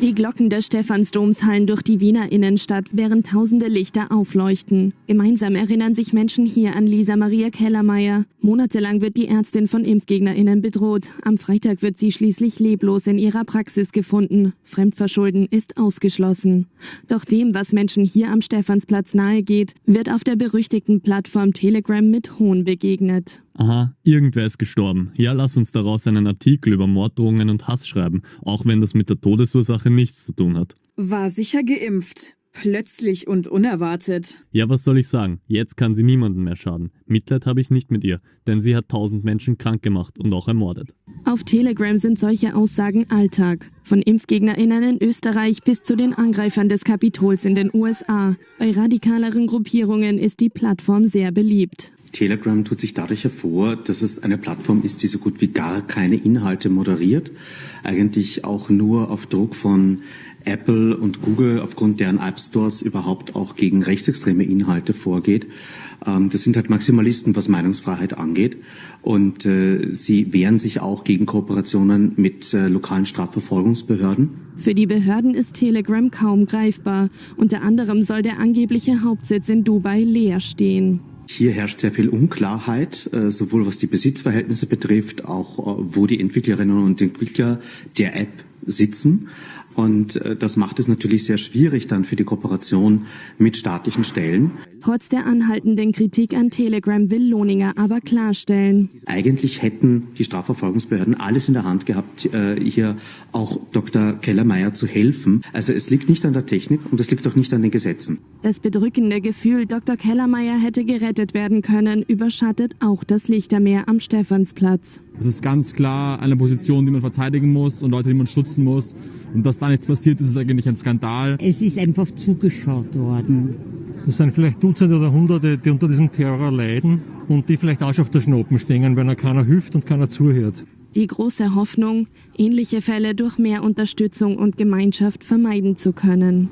Die Glocken des Stephansdoms hallen durch die Wiener Innenstadt, während tausende Lichter aufleuchten. Gemeinsam erinnern sich Menschen hier an Lisa Maria Kellermeier. Monatelang wird die Ärztin von ImpfgegnerInnen bedroht. Am Freitag wird sie schließlich leblos in ihrer Praxis gefunden. Fremdverschulden ist ausgeschlossen. Doch dem, was Menschen hier am Stephansplatz nahegeht, wird auf der berüchtigten Plattform Telegram mit Hohn begegnet. Aha, irgendwer ist gestorben. Ja, lass uns daraus einen Artikel über Morddrohungen und Hass schreiben, auch wenn das mit der Todesursache nichts zu tun hat. War sicher geimpft. Plötzlich und unerwartet. Ja, was soll ich sagen? Jetzt kann sie niemandem mehr schaden. Mitleid habe ich nicht mit ihr, denn sie hat tausend Menschen krank gemacht und auch ermordet. Auf Telegram sind solche Aussagen Alltag. Von ImpfgegnerInnen in Österreich bis zu den Angreifern des Kapitols in den USA. Bei radikaleren Gruppierungen ist die Plattform sehr beliebt. Telegram tut sich dadurch hervor, dass es eine Plattform ist, die so gut wie gar keine Inhalte moderiert, eigentlich auch nur auf Druck von Apple und Google aufgrund deren App Stores überhaupt auch gegen rechtsextreme Inhalte vorgeht. Ähm, das sind halt Maximalisten, was Meinungsfreiheit angeht. Und äh, sie wehren sich auch gegen Kooperationen mit äh, lokalen Strafverfolgungsbehörden. Für die Behörden ist Telegram kaum greifbar. Unter anderem soll der angebliche Hauptsitz in Dubai leer stehen. Hier herrscht sehr viel Unklarheit, äh, sowohl was die Besitzverhältnisse betrifft, auch äh, wo die Entwicklerinnen und Entwickler der App sitzen. Und äh, das macht es natürlich sehr schwierig dann für die Kooperation mit staatlichen Stellen. Trotz der anhaltenden Kritik an Telegram will Lohninger aber klarstellen. Eigentlich hätten die Strafverfolgungsbehörden alles in der Hand gehabt, äh, hier auch Dr. Kellermeier zu helfen. Also es liegt nicht an der Technik und es liegt auch nicht an den Gesetzen. Das bedrückende Gefühl, Dr. Kellermeier hätte gerettet werden können, überschattet auch das Lichtermeer am Stephansplatz. Es ist ganz klar eine Position, die man verteidigen muss und Leute, die man schützen muss. Und dass da nichts passiert, ist eigentlich ein Skandal. Es ist einfach zugeschaut worden. Das sind vielleicht Dutzende oder Hunderte, die unter diesem Terror leiden und die vielleicht auch schon auf der Schnoppen stehen, wenn er keiner hilft und keiner zuhört. Die große Hoffnung, ähnliche Fälle durch mehr Unterstützung und Gemeinschaft vermeiden zu können.